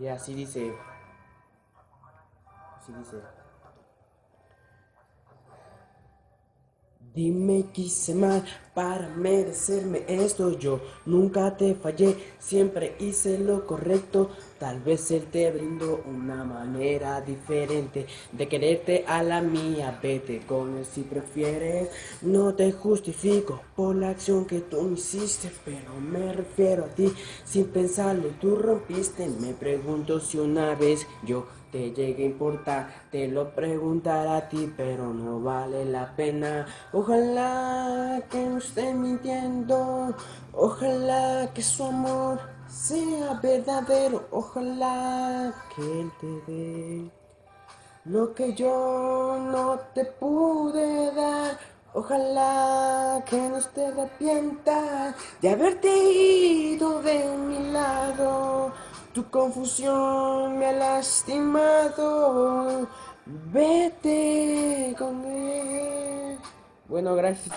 Y así dice. Así dice. Dime qué hice mal para merecerme esto. Yo nunca te fallé, siempre hice lo correcto. Tal vez él te brindó una manera diferente De quererte a la mía, vete con él si prefieres. No te justifico por la acción que tú hiciste Pero me refiero a ti, sin pensarlo tú rompiste. Me pregunto si una vez yo te llegue a importar, te lo preguntaré a ti, pero no vale la pena. Ojalá que esté mintiendo, ojalá que su amor sea verdadero, ojalá que él te dé lo que yo no te pude dar. Ojalá que no te arrepientas de haberte ido de mi lado. Tu confusión me ha lastimado. Vete con él. Bueno, gracias.